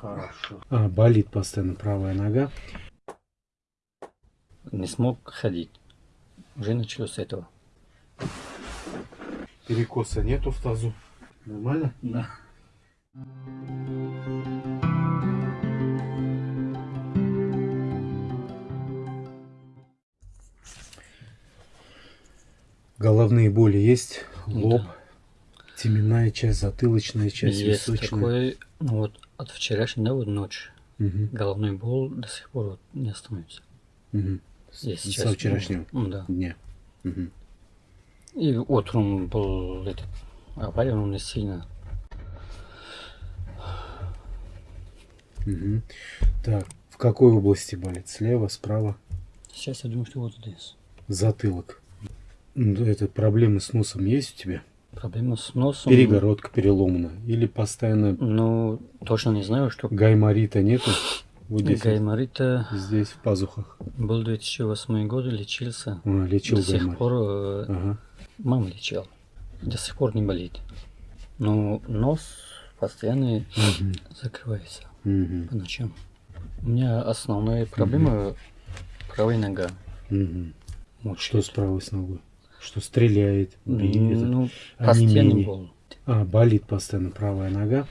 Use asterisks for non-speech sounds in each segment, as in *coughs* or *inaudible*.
Хорошо. А, болит постоянно правая нога. Не смог ходить. Уже началось с этого. Перекоса нету в тазу. Нормально? Да. Головные боли есть? Лоб? Да. Теменная часть, затылочная часть, Есть височная. такой, ну вот от вчерашней, да, вот ночь, угу. головной бол до сих пор вот не остановится. Угу. Есть Со вчерашнего ну, да. дня. Угу. И утром был этот авария, но не сильно. Угу. Так, в какой области болит? Слева, справа? Сейчас я думаю, что вот здесь. Затылок. Это проблемы с носом есть у тебя? Проблема с носом. Перегородка переломана. Или постоянно... Ну, точно не знаю, что... Гайморита нету? Вот здесь Гайморита... Здесь, в пазухах. Был 2008 год, лечился. А, лечил До сих пор... Э, ага. Мама лечил. До сих пор не болит. Но нос постоянно угу. закрывается угу. по ночам. У меня основная проблема угу. правая нога. Угу. Что с правой с ногой? Что стреляет, бьет, ну, постоянно болит. А, болит постоянно правая нога.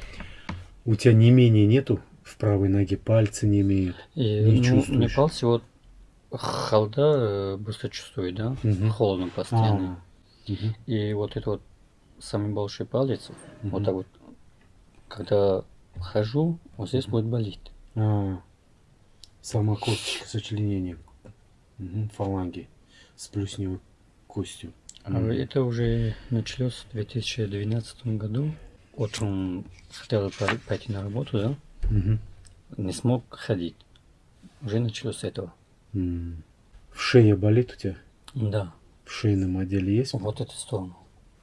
У тебя не менее нету в правой ноге, пальцы не имеют? И, не ну, чувствуешь? Не пальцы, вот холода э, быстро чувствует, да? Угу. Холодно постоянно. А, угу. И вот это вот самый большой палец, угу. вот так вот, когда хожу, вот здесь будет болеть. А, сама косточка сочленения угу, фаланги с костью. А это уже началось в 2012 году. Утром хотел пойти на работу, да? Mm Не смог ходить. Уже началось с этого. Mm. В шее болит у тебя? Да. В шейном отделе есть? Вот эту сторону.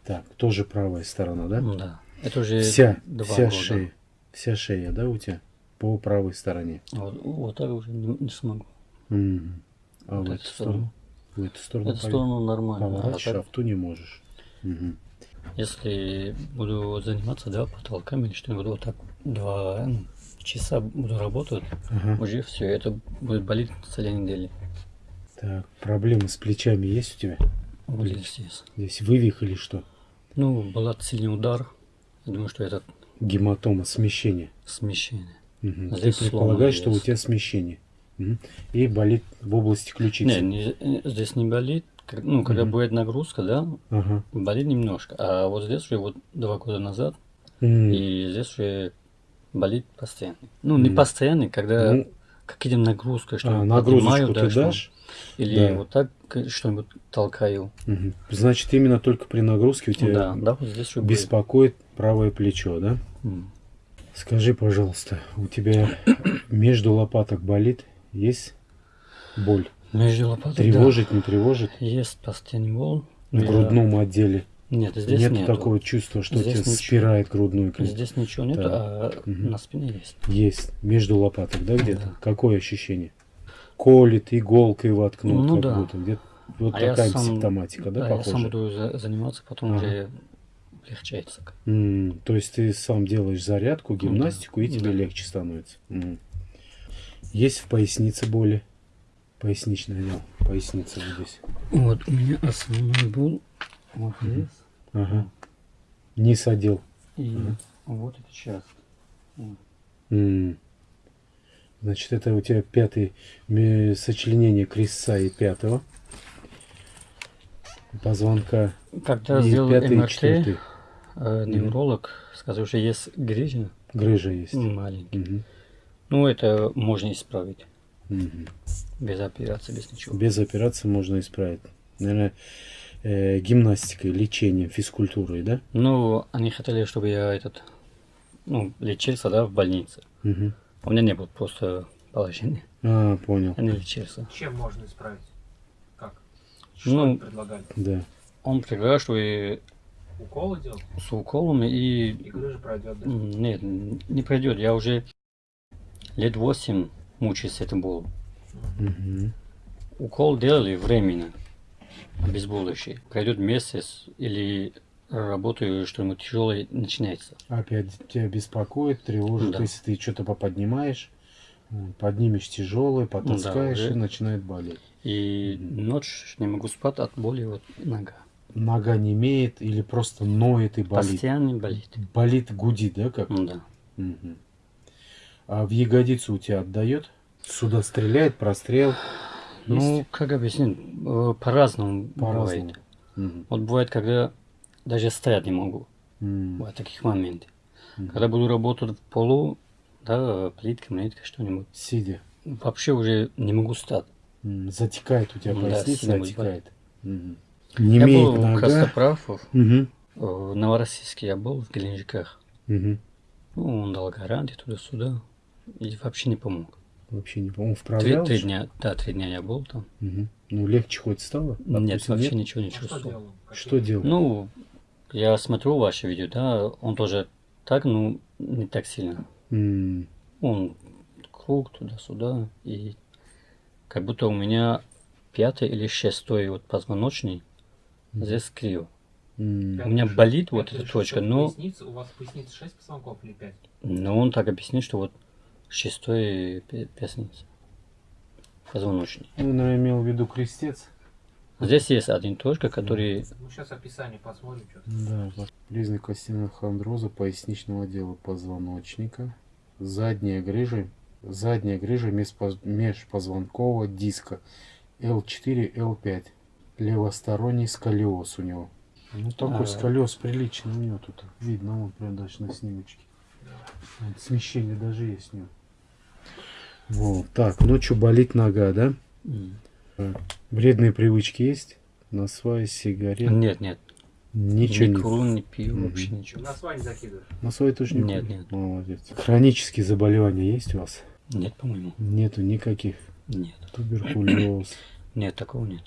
Так, тоже правая сторона, да? Да. Это уже вся, два вся года. шея. Вся шея, да, у тебя? По правой стороне. Вот, вот так уже не, не смогу. Mm. А вот в эту сторону? сторону? В эту сторону, эту сторону нормально. Поворачиваешь, а, так... а в ту не можешь. Угу. Если буду заниматься, да, потолками или что-нибудь, вот так два часа буду работать, ага. уже все, это будет болеть целые недели. Так, проблемы с плечами есть у тебя? Вот здесь. Здесь вывих или что? Ну, был сильный удар. Я думаю, что это... Гематома, смещение. Смещение. Угу. Здесь Ты предполагаешь, что у тебя смещение. И болит в области ключицы. Не, не здесь не болит. Ну, когда угу. будет нагрузка, да, ага. болит немножко. А вот здесь уже вот два года назад, mm. и здесь уже болит постоянно. Ну, не mm. постоянно, когда ну, какие-то нагрузки, что а, нагрузку да, ты дашь? Или да. вот так что-нибудь толкаю. Угу. Значит, именно только при нагрузке у тебя да, да, вот здесь беспокоит будет. правое плечо, да? Mm. Скажи, пожалуйста, у тебя между лопаток болит? Есть боль? Между лопаток, Тревожит, да. не тревожит? Есть постоянный боль. В грудном отделе? Нет, здесь нет нету. такого чувства, что здесь тебя ничего. спирает грудную клетку? Здесь ничего нет, а угу. на спине есть. Есть. Между лопаток, да, где-то? Да. Какое ощущение? Колет, иголкой воткнут, ну, как да. будто. Где вот а такая сам, симптоматика, да, да похоже? я сам буду за заниматься, потом ага. уже легчается. Mm, то есть ты сам делаешь зарядку, гимнастику, ну, да. и тебе да. легче становится. Mm. Есть в пояснице боли? Поясничный отдел. Поясница вот здесь. Вот у меня основной был вот здесь. Ага. Низ отдел. И ага. вот это сейчас. М Значит, это у тебя пятый сочленение крестца и пятого позвонка. Когда и сделал пятый, МРТ, четвертый. Э, невролог сказал, что есть грыжа. Грыжа есть. Маленький. Mm ну, это можно исправить. Угу. Без операции, без ничего. Без операции можно исправить. Наверное, э, гимнастикой, лечением, физкультурой, да? Ну, они хотели, чтобы я этот, ну, лечился, да, в больнице. Угу. У меня не было просто положения. А, понял. Они лечился. Чем можно исправить? Как? Что ну, предлагали? Да. Он предлагал, что и Уколы делал? С уколами и... И грыжа пройдет, да? Нет, не пройдет. Я уже лет 8 мучаюсь этим болом. Угу. Укол делали временно, обезболивающий. Пройдет месяц или работаю, что-нибудь тяжелое начинается. Опять тебя беспокоит, тревожит, Да. если ты что-то поподнимаешь, м, поднимешь тяжелое, потаскаешь уже. и начинает болеть. И ночь не могу спать от боли вот нога. Нога не имеет или просто ноет и болит. Постоянно болит. Болит, гудит, да, как? Да. Мгм. А в ягодицу у тебя отдает? Сюда стреляет, прострел? Ну, Есть? как объяснить? Э, По-разному По-разному. бывает. Мгм. Вот бывает, когда даже стоять не могу. М. Бывают таких моментов. Мгм. Когда буду работать в полу, да, плитка, монетка, что-нибудь. Сидя. Вообще уже не могу стать. Затекает у тебя Да, поясница, будет отекает. Мгм. Не я был в нога. Костоправов, Мгм. в Новороссийске я был, в Геленджиках. Мгм. Ну, он дал гарантии туда-сюда. И вообще не помог. Вообще не Три, вправлял? три что? дня, да, три дня я был там. Мгм. Ну, легче хоть стало? Нет, Допустим, вообще ничего не А что чувствовал. делал? Какие- Что делать? Ну, я смотрю ваше видео, да, он тоже так, ну, не так сильно. М, Он круг туда-сюда, и как будто у меня пятый или шестой вот позвоночный здесь криво. м. У меня болит вот Пятая, эта точка, но, у вас поясница 6 позвонков или 5? но он так объяснил, что вот шестой пе- поясница. Позвоночный. Ну, наверное, имел в виду крестец. Здесь есть один точка, который... Ну, сейчас описание посмотрим. Что Да, вот. признак остеохондроза поясничного отдела позвоночника, задняя грыжа, задняя грыжа межпоз- межпозвонкового диска L4, L5, левосторонний сколиоз у него. Ну, такой А. сколиоз приличный у него тут видно, вон прям даже на снимочке. Вот, смещение даже есть у него. Вот, так, ночью болит нога, да? М. Вредные привычки есть? На свай, сигарет? Нет, нет. Ничего не не... курю, не пью, Мгм. вообще ничего. На свай не закидываешь. На свой тоже не Нет, куришь? нет. Молодец. Хронические заболевания есть у вас? Нет, по-моему. Нету никаких. Нет. Туберкулез, *clears throat* Нет, такого нет.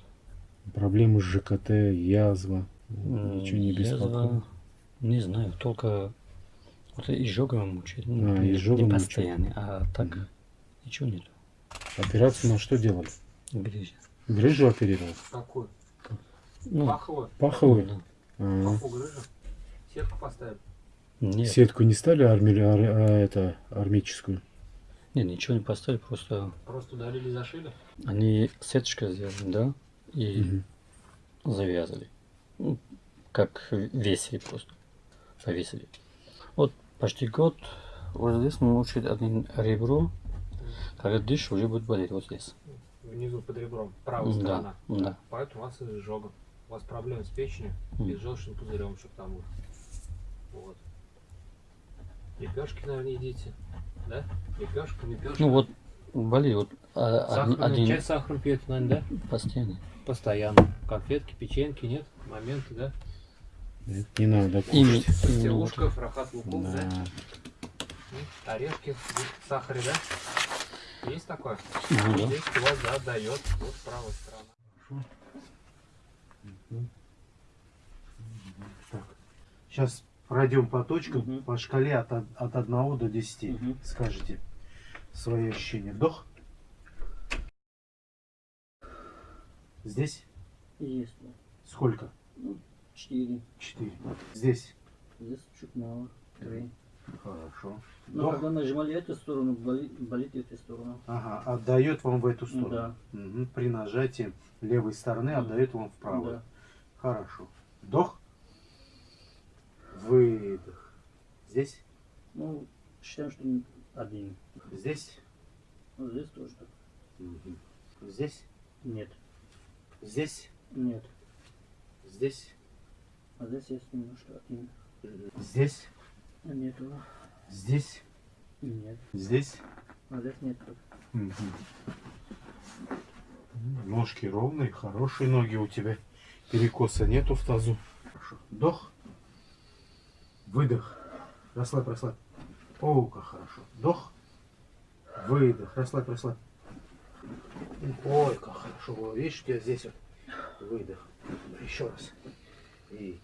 проблемы с ЖКТ, язва. Ничего не язва, беспокоит. Не знаю, только вот изжога мучает. Ну, А, не, изжога не мучает. постоянно, а так Мгм. Ничего нет. Операцию на что делали? Грыжа. Грыжу оперировал? Какую? Ну, Паховую? Паховую? да. А, Паху грыжу? Сетку поставили? Нет, Сетку не стали арми... ар- а, это, армическую? нет, ничего не поставили, просто Просто удалили, зашили? они сеточка сделали, да, и Мгм. завязали. Ну, как весили просто. Повесили. Вот почти год вот здесь мучает один ребро. Когда дышишь, уже будет болеть вот здесь. Внизу под ребром. Правая Да, сторона. да. Поэтому у вас изжога. У вас проблемы с печенью М. и с желчным пузырем еще к тому же. Вот. Лепешки, наверное, едите. Да? Лепешка, лепешка. Ну вот болит вот а, один, Сахарный, один чай с сахаром пьете, наверное, да? постоянно. Постоянно. Конфетки, печеньки, нет? Моменты, да? Нет, Не надо кушать. именно фрахат лукум, да? Да. Орешки в сахаре, да? Есть такое? Ну да. Здесь у вас, да, дает. Вот правая сторона. Так. Сейчас пройдем по точкам, Мгм. по шкале от, от 1 до 10. Мгм. Скажите свои ощущения. Вдох. Здесь Есть. сколько? Четыре. 4. Здесь. Здесь чуть мало. Три. Хорошо. Но Вдох. когда нажимали эту сторону, болит, болит эта сторона. Ага, отдает вам в эту сторону. Да. Мгм. При нажатии левой стороны Мгм. отдает вам вправо. Да. Хорошо. Вдох. Выдох. Здесь. Ну, считаем, что один. Здесь. Ну, здесь тоже так. Мгм. Здесь. Нет. Здесь. Нет. Здесь. А здесь есть немножко один. Здесь. А нету. Здесь. Нет. Здесь. А здесь нет. Мгм. Ножки ровные, хорошие ноги у тебя. Перекоса нету в тазу. Хорошо. Вдох. Выдох. Расслабь, расслабь. О, как хорошо. Вдох. Выдох. Расслабь, расслабь. Ой, как хорошо. Видишь, у тебя здесь вот выдох. Еще раз. И.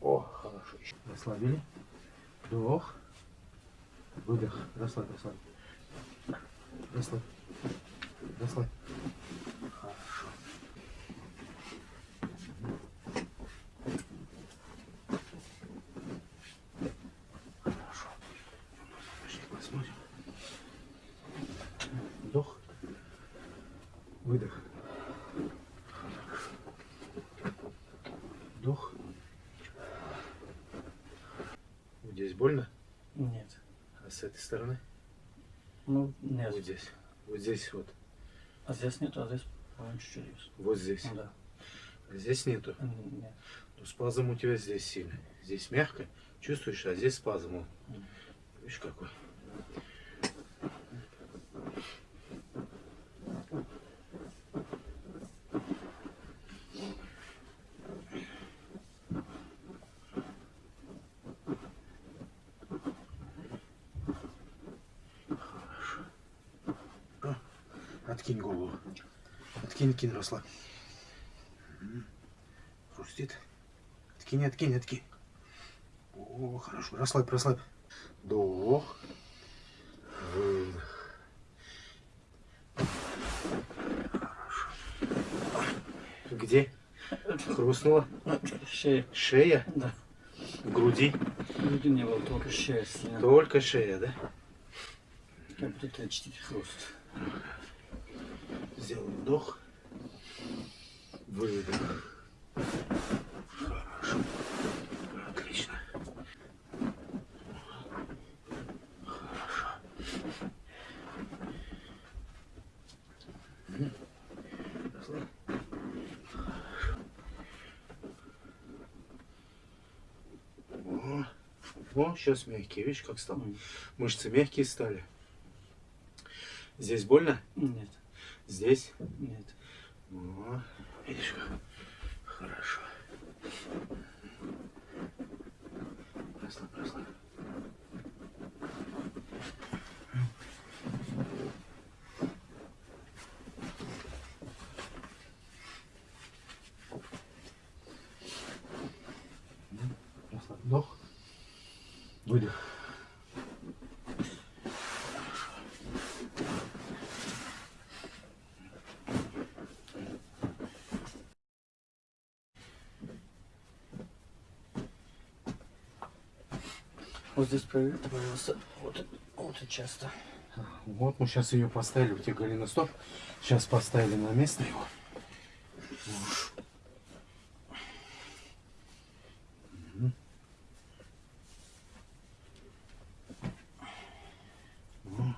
О, хорошо. Расслабили. Вдох. Выдох. Расслабь, расслабь. Расслабь. Расслабь. Хорошо. смотрим. Вдох. Выдох. Вдох. Вот здесь больно? Нет. А с этой стороны? Ну, нет. Вот здесь. Вот здесь вот. А здесь нет, а здесь, чуть-чуть есть. Вот здесь. Ну, да. А здесь нету. Нет. Но спазм у тебя здесь сильный. Здесь мягко. Чувствуешь, а здесь спазм. Видишь какой? Хорошо. А, Откинь голову. Откинь, откинь, расслабь. Мгм. Хрустит. Откинь, откинь, откинь. О, хорошо. Расслабь, расслабь. Вдох. Выдох. Хорошо. Где? Хрустнула? Шея. Шея? Да. В груди? Груди не было, только шея сильно. Только шея, да? Как будто чуть хруст. Сделай вдох. Выдох. Хорошо. Отлично. Хорошо. Хорошо. О, О, сейчас мягкие. Видишь, как стало? Мышцы мягкие стали. Здесь больно? Нет. Здесь? Нет. О, видишь как? Хорошо. Расслабь. Расслабь. Вдох. Выдох. Вот здесь появился вот, вот и часто. Вот мы сейчас ее поставили, у тебя Галина стоп. Сейчас поставили на место его. Мгм. О.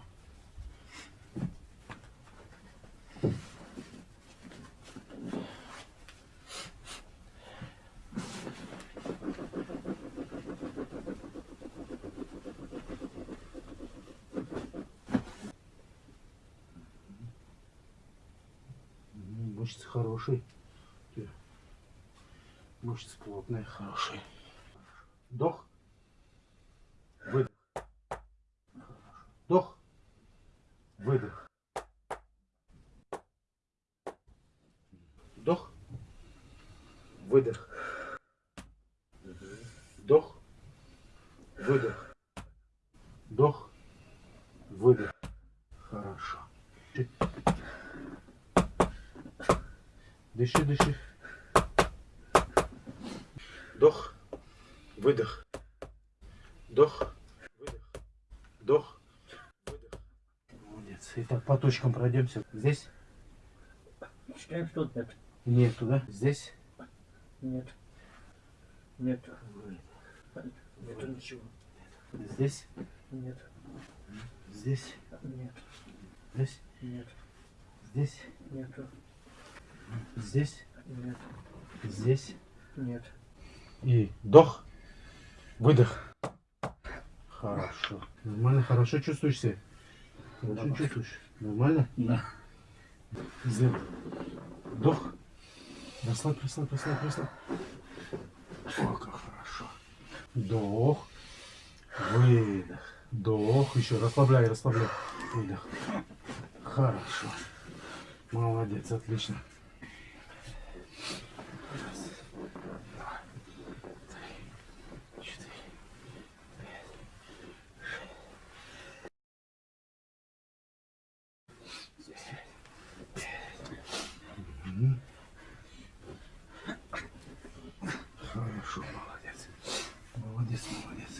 М, Мышцы хорошие. Мышцы плотные, хорошие. Вдох. Выдох. Вдох. Выдох. Вдох. Выдох. Вдох. Выдох. Вдох. Выдох. Хорошо. Дыши, дыши. Вдох, выдох. Вдох, выдох. Вдох, выдох. Молодец. Итак, по точкам пройдемся. Здесь? Считаем, что нет. Нет, туда. Здесь? Нет. Нет. Выдох. Нету ничего. Здесь? Нет. Здесь? Нет. Здесь? Нет. Здесь? Нету. Здесь? Нет. Здесь? Нет. И вдох, выдох. Хорошо. Нормально, хорошо чувствуешь себя? Хорошо Да. чувствуешь? Нормально? Да. Сделай. Вдох. Расслабь, расслабь, расслабь, расслабь. О, как хорошо. Вдох. Выдох. Вдох. Еще расслабляй, расслабляй. Выдох. Хорошо. Молодец, отлично. Раз, два, три, четыре, пять, шесть, семь, пять. Мгм. Хорошо, молодец. Молодец, молодец.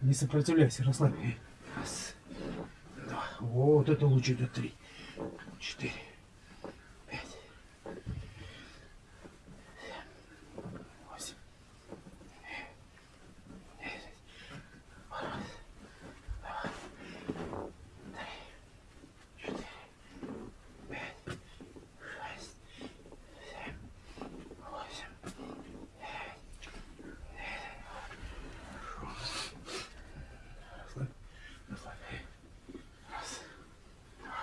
Не сопротивляйся, расслабь. Раз, два. Вот это лучше до три. Четыре. Пять. семь, Восемь. девять, раз, два, три, четыре, пять, шесть, семь, восемь, Расслабь, расслабь. Раз, два,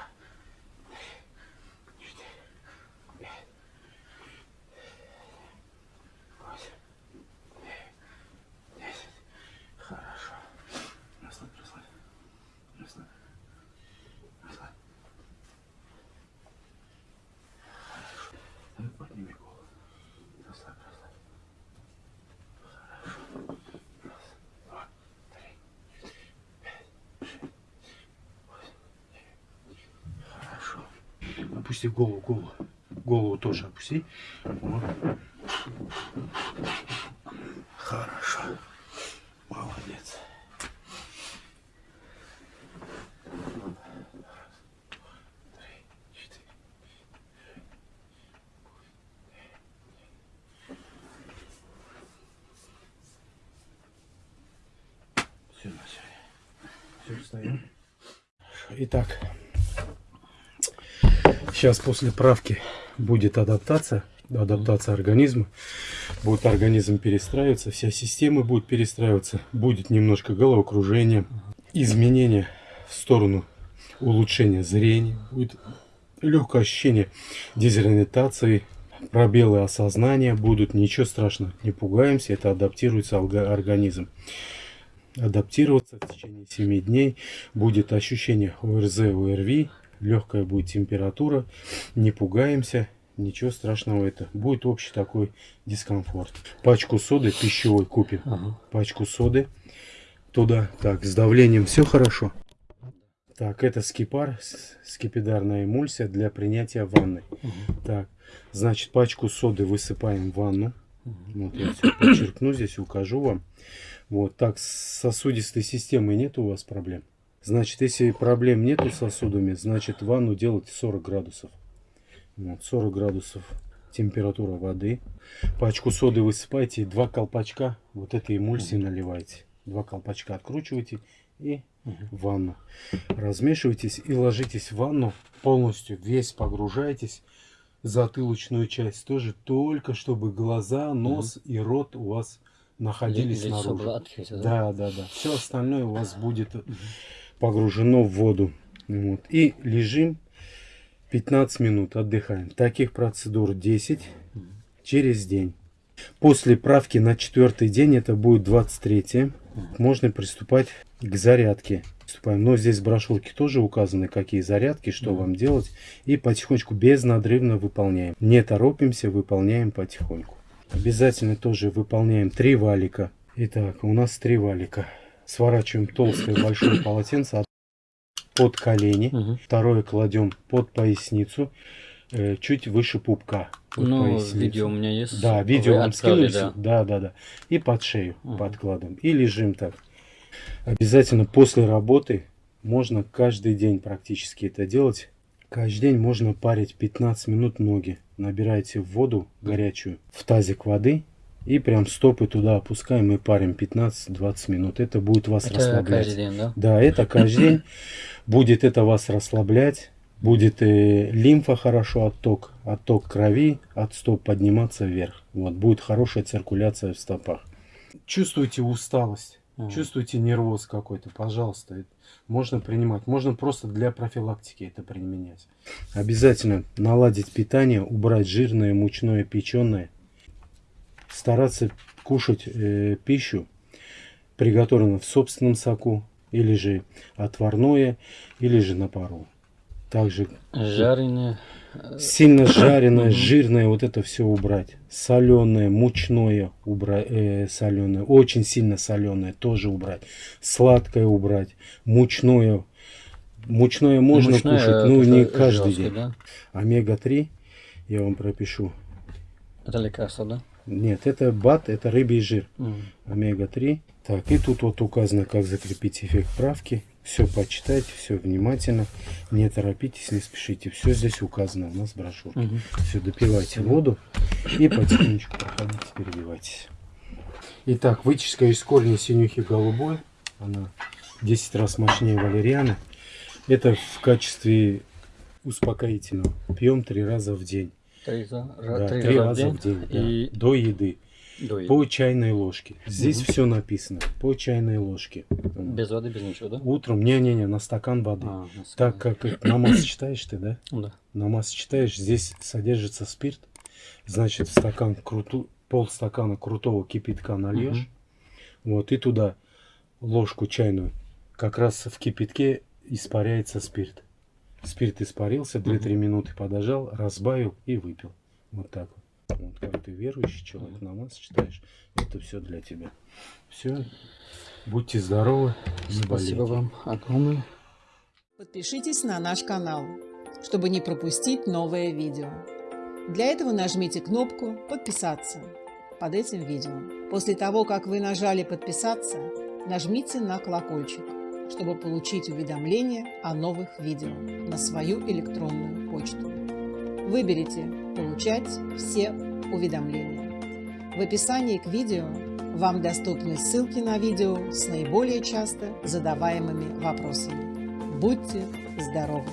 три, четыре, пять, восемь, девять, десять. Хорошо. Расслабь, расслабь. Расслабь. Расслабь. Хорошо. Так, подними голову. Расслабь, расслабь. Хорошо. Раз, два, три, Хорошо. Опусти голову, голову. Голову тоже опусти. Вот. Хорошо. Молодец. Все. Все, встаем. Итак, сейчас после правки будет адаптация, адаптация организма. Будет организм перестраиваться, вся система будет перестраиваться. Будет немножко головокружение, изменения в сторону улучшения зрения. Будет легкое ощущение дезориентации, пробелы осознания будут. Ничего страшного, не пугаемся, это адаптируется организм адаптироваться в течение 7 дней. Будет ощущение ОРЗ, ОРВИ, легкая будет температура. Не пугаемся, ничего страшного это. Будет общий такой дискомфорт. Пачку соды пищевой купим. Ага. Пачку соды туда. Так, с давлением все хорошо. Так, это скипар, скипидарная эмульсия для принятия ванны. Так, значит, пачку соды высыпаем в ванну. Вот я все подчеркну здесь, укажу вам. Вот так, с сосудистой системой нет у вас проблем? Значит, если проблем нету с сосудами, значит, ванну делать 40 градусов. Вот, 40 градусов температура воды. Пачку соды высыпайте, два колпачка вот этой эмульсии наливайте. Два колпачка откручивайте и в ванну. Размешивайтесь и ложитесь в ванну полностью, весь погружаетесь. Затылочную часть тоже, только чтобы глаза, нос и рот у вас находились Лицо снаружи. да? Да, да, да. Все остальное у вас будет погружено в воду. Вот. И лежим 15 минут, отдыхаем. Таких процедур 10 через день. После правки на четвертый день, это будет 23 можно приступать к зарядке. Приступаем. Но здесь в тоже указаны, какие зарядки, что вам делать. И потихонечку, безнадрывно выполняем. Не торопимся, выполняем потихоньку. Обязательно тоже выполняем три валика. Итак, у нас три валика. Сворачиваем толстое большое *coughs* полотенце под колени. Мгм. Второе кладем под поясницу, э, чуть выше пупка. под Ну, поясницу. видео у меня есть. Да, видео Вы вам отправили, скинули. да. Да, да, да. И под шею Мгм. подкладываем. И лежим так. Обязательно после работы можно каждый день практически это делать. Каждый день можно парить 15 минут ноги. Набираете в воду горячую в тазик воды и прям стопы туда опускаем и парим 15-20 минут. Это будет вас Это расслаблять. каждый день, да? Да, это каждый день. Будет это вас расслаблять. Будет э, лимфа хорошо отток, отток крови от стоп подниматься вверх. Вот будет хорошая циркуляция в стопах. Чувствуете усталость, Мгм. чувствуете нервоз какой-то, пожалуйста, это можно принимать. Можно просто для профилактики это применять. Обязательно наладить питание, убрать жирное, мучное, печеное. Стараться кушать э, пищу, приготовленную в собственном соку, или же отварное, или же на пару. Также Жареное. сильно *coughs* жареное, жирное, вот это все убрать. Соленое, мучное убрать, соленое, очень сильно соленое тоже убрать. Сладкое убрать, мучное. Мучное можно Мучное, кушать, но это не каждый жёстко, день. да? Омега-3 я вам пропишу. Это лекарство, да? Нет, это бат, это рыбий жир. М. Омега-3. Так, и тут вот указано, как закрепить эффект правки. Все почитайте, все внимательно. Не торопитесь, не спешите. Все здесь указано у нас в брошюрке. Мгм. Все, допивайте воду и потихонечку проходите, переливайтесь. Итак, выческа из корня синюхи голубой. Она 10 раз мощнее валерианы. Это в качестве успокоительного. Пьем три раза в день. Три, Да, три три раза раза в день. да, И До еды. до еды. По чайной ложке. Здесь Мгм. все написано. По чайной ложке. Без воды, без ничего, да? Утром, не-не-не, на стакан воды. А, на Так самом- как намаз читаешь ты, да? Да. Намаз читаешь, здесь содержится спирт. Значит, в стакан круту, полстакана крутого кипятка нальешь. Вот, и туда ложку чайную. Как раз в кипятке испаряется спирт. Спирт испарился, 2-3 минуты подожал, разбавил и выпил. Вот так вот. Вот как ты верующий человек, намаз читаешь, это все для тебя. Все. Будьте здоровы. Спасибо вам огромное. Подпишитесь на наш канал, чтобы не пропустить новое видео. Для этого нажмите кнопку «Подписаться» под этим видео. После того, как вы нажали «Подписаться», нажмите на колокольчик, чтобы получить уведомления о новых видео на свою электронную почту. Выберите «Получать все уведомления». В описании к видео вам доступны ссылки на видео с наиболее часто задаваемыми вопросами. Будьте здоровы!